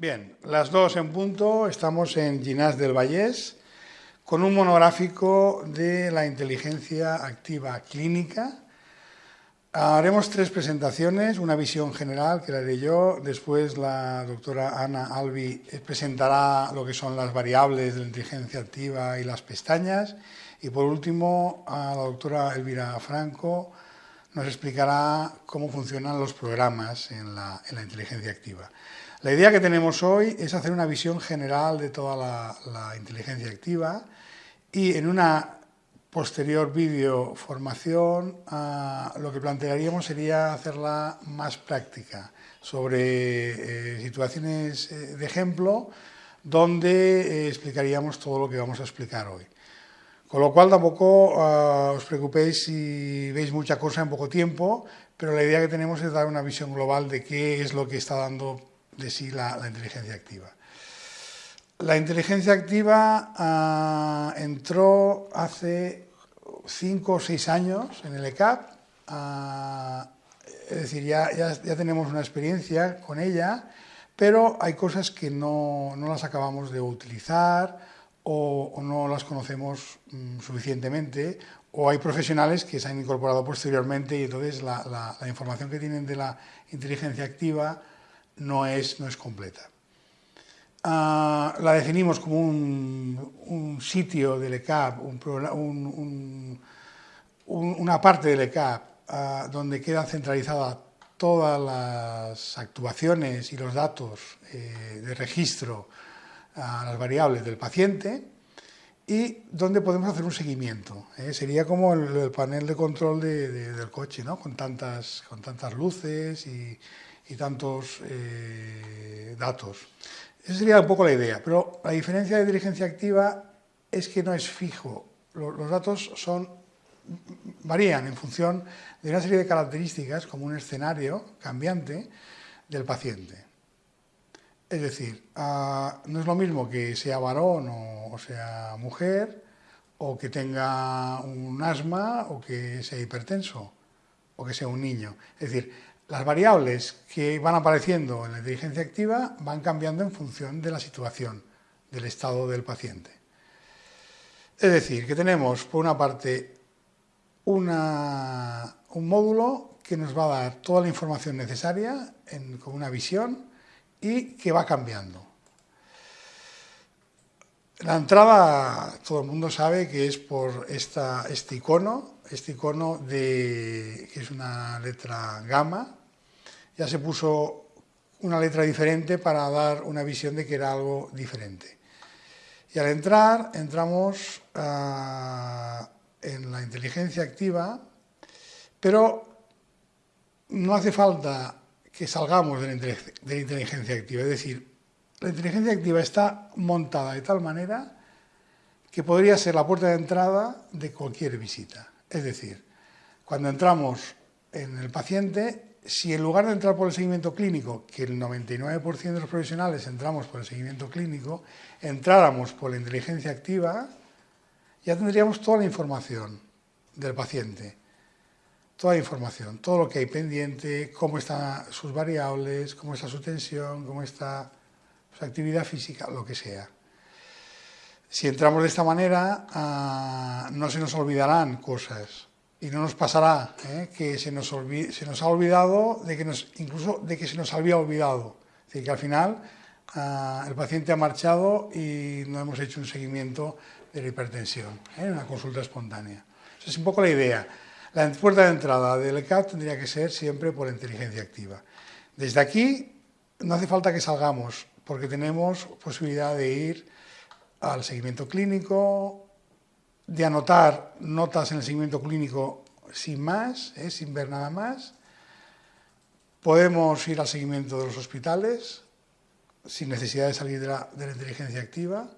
Bien, las dos en punto, estamos en Ginás del Vallés con un monográfico de la inteligencia activa clínica. Haremos tres presentaciones, una visión general que la haré yo, después la doctora Ana Albi presentará lo que son las variables de la inteligencia activa y las pestañas y por último la doctora Elvira Franco nos explicará cómo funcionan los programas en la, en la inteligencia activa. La idea que tenemos hoy es hacer una visión general de toda la, inteligencia activa y en una posterior vídeo formación ah, lo que plantearíamos sería hacerla más práctica sobre eh, situaciones eh, de ejemplo donde eh, explicaríamos todo lo que vamos a explicar hoy. Con lo cual tampoco ah, os preocupéis si veis mucha cosa en poco tiempo, pero la idea que tenemos es dar una visión global de qué es lo que está dando de sí la, inteligencia activa. La inteligencia activa ah, entró hace cinco o seis años en el ECAP, ah, es decir, ya, ya, tenemos una experiencia con ella, pero hay cosas que no, no las acabamos de utilizar o, no las conocemos mm, suficientemente, o hay profesionales que se han incorporado posteriormente y entonces la, la información que tienen de la inteligencia activa no es, no es completa. Ah, la definimos como un, sitio del ECAP, una parte del ECAP ah, donde quedan centralizadas todas las actuaciones y los datos eh, de registro a las variables del paciente y donde podemos hacer un seguimiento. ¿eh? Sería como el, panel de control del coche, ¿no? con, tantas, con tantas luces y, y tantos eh, datos. Esa sería un poco la idea, pero la diferencia de inteligencia activa es que no es fijo. Los, datos son, varían en función de una serie de características, como un escenario cambiante del paciente. Es decir, ah, no es lo mismo que sea varón o, o sea mujer, o que tenga un asma, o que sea hipertenso, o que sea un niño. Es decir, las variables que van apareciendo en la inteligencia activa van cambiando en función de la situación, del estado del paciente. Es decir, que tenemos por una parte un módulo que nos va a dar toda la información necesaria con una visión y que va cambiando. La entrada, todo el mundo sabe que es por este icono, este icono de, que es una letra gamma, ya se puso una letra diferente para dar una visión de que era algo diferente. Y al entrar, entramos ah, en la inteligencia activa, pero no hace falta que salgamos de la, inteligencia activa. Es decir, la inteligencia activa está montada de tal manera que podría ser la puerta de entrada de cualquier visita. Es decir, cuando entramos en el paciente, si en lugar de entrar por el seguimiento clínico, que el 99% de los profesionales entramos por el seguimiento clínico, entráramos por la inteligencia activa, ya tendríamos toda la información del paciente, toda la información, todo lo que hay pendiente, cómo están sus variables, cómo está su tensión, cómo está su actividad física, lo que sea. Si entramos de esta manera, ah, no se nos olvidarán cosas, y no nos pasará ¿eh? que se nos, se nos, ha olvidado, de que nos, incluso de que se nos había olvidado. Es decir, que al final ah, el paciente ha marchado y no hemos hecho un seguimiento de la hipertensión, ¿eh? una consulta espontánea. Esa es un poco la idea. La puerta de entrada del ECAT tendría que ser siempre por inteligencia activa. Desde aquí no hace falta que salgamos, porque tenemos posibilidad de ir al seguimiento clínico, de anotar notas en el seguimiento clínico sin más, ¿eh? sin ver nada más. Podemos ir al seguimiento de los hospitales sin necesidad de salir de la, inteligencia activa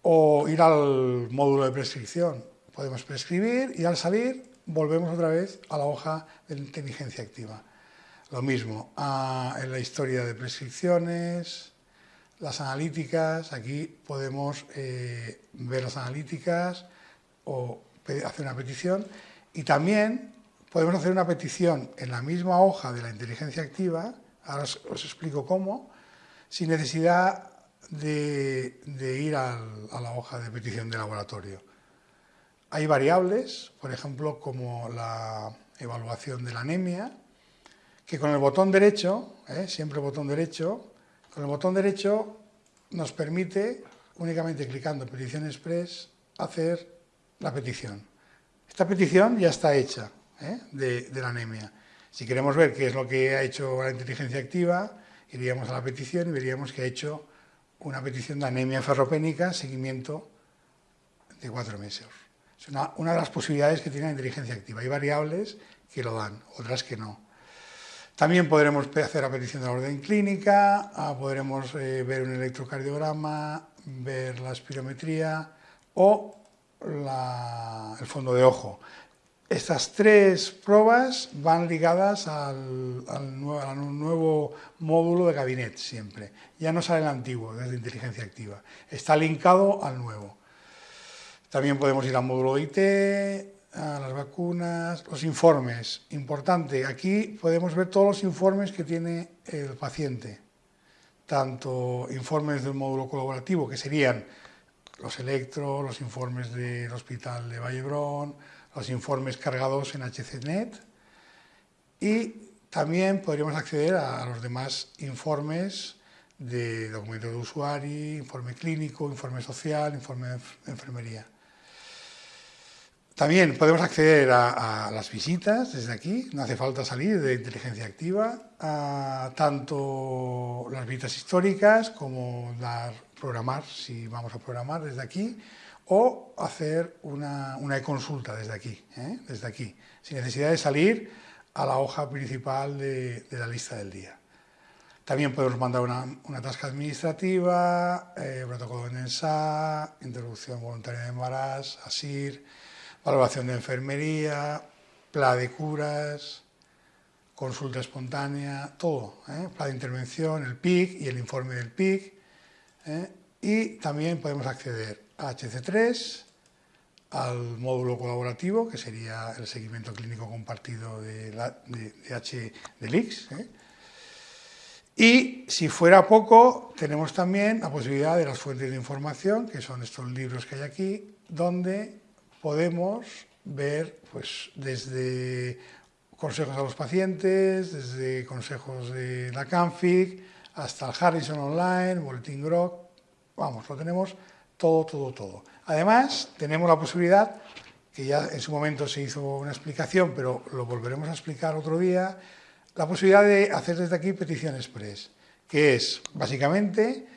o ir al módulo de prescripción. Podemos prescribir y al salir volvemos otra vez a la hoja de inteligencia activa. Lo mismo en la historia de prescripciones, las analíticas, aquí podemos eh, ver las analíticas o hacer una petición y también podemos hacer una petición en la misma hoja de la inteligencia activa, ahora os, explico cómo, sin necesidad de, ir a la hoja de petición de laboratorio. Hay variables, por ejemplo, como la evaluación de la anemia, que con el botón derecho, ¿eh? siempre botón derecho, con el botón derecho nos permite, únicamente clicando Petición Express, hacer la petición. Esta petición ya está hecha ¿eh? de, la anemia. Si queremos ver qué es lo que ha hecho la inteligencia activa, iríamos a la petición y veríamos que ha hecho una petición de anemia ferropénica, seguimiento de cuatro meses. Es una, una, de las posibilidades que tiene la inteligencia activa. Hay variables que lo dan, otras que no. También podremos hacer la petición de la orden clínica, ah, podremos eh, ver un electrocardiograma, ver la espirometría o el fondo de ojo. Estas tres pruebas van ligadas al, nuevo, módulo de gabinete siempre. Ya no sale el antiguo, desde inteligencia activa. Está linkado al nuevo. También podemos ir al módulo de IT, las vacunas, los informes. Importante, aquí podemos ver todos los informes que tiene el paciente. Tanto informes del módulo colaborativo, que serían los electros, los informes del Hospital de Vallebrón, los informes cargados en HCNet y también podríamos acceder a, los demás informes de documento de usuario, informe clínico, informe social, informe de enfermería. También podemos acceder a, las visitas desde aquí, no hace falta salir de inteligencia activa, a tanto las visitas históricas como dar, programar, si vamos a programar desde aquí, o hacer una, una consulta desde aquí, ¿eh? desde aquí, sin necesidad de salir a la hoja principal de, la lista del día. También podemos mandar una, una tasca administrativa, eh, protocolo de NENSA, introducción voluntaria de embarazo, ASIR, valoración de enfermería, plan de curas, consulta espontánea, todo, ¿eh? plan de intervención, el PIC y el informe del PIC. ¿eh? Y también podemos acceder a HC3, al módulo colaborativo, que sería el seguimiento clínico compartido de, H del X. ¿eh? Y si fuera poco, tenemos también la posibilidad de las fuentes de información, que son estos libros que hay aquí, donde podemos ver pues, desde consejos a los pacientes, desde consejos de la CANFIG, hasta el Harrison Online, Boletín Grok, vamos, lo tenemos todo, todo, todo. Además, tenemos la posibilidad, que ya en su momento se hizo una explicación, pero lo volveremos a explicar otro día, la posibilidad de hacer desde aquí petición express, que es básicamente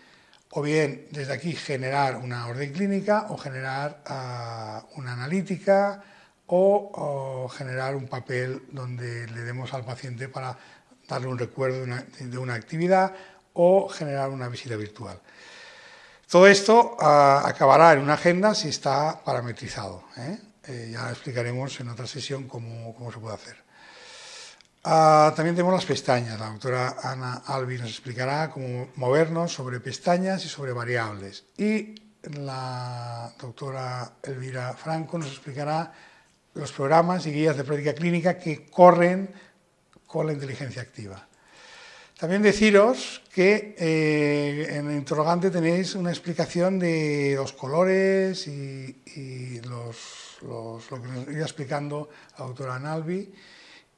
o bien desde aquí generar una orden clínica o generar ah, una analítica o, generar un papel donde le demos al paciente para darle un recuerdo de una, actividad o generar una visita virtual. Todo esto ah, acabará en una agenda si está parametrizado. ¿eh? Eh, ya explicaremos en otra sesión cómo se puede hacer. Ah, también tenemos las pestañas. La doctora Ana Albi nos explicará cómo movernos sobre pestañas y sobre variables. Y la doctora Elvira Franco nos explicará los programas y guías de práctica clínica que corren con la inteligencia activa. También deciros que eh, en el interrogante tenéis una explicación de los colores y, lo que nos iba explicando la doctora Albi.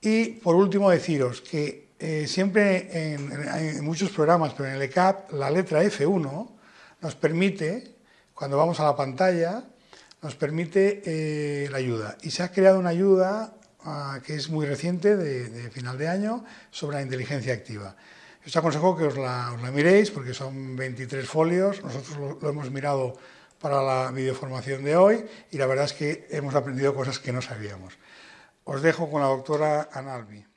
Y por último deciros que eh, siempre en, muchos programas, pero en el ECAP, la letra F1 nos permite, cuando vamos a la pantalla, nos permite eh, la ayuda. Y se ha creado una ayuda ah, que es muy reciente, de, final de año, sobre la inteligencia activa. Os aconsejo que os la, miréis porque son 23 folios, nosotros lo, lo hemos mirado para la videoformación de hoy y la verdad es que hemos aprendido cosas que no sabíamos. Os dejo con la doctora Analbi.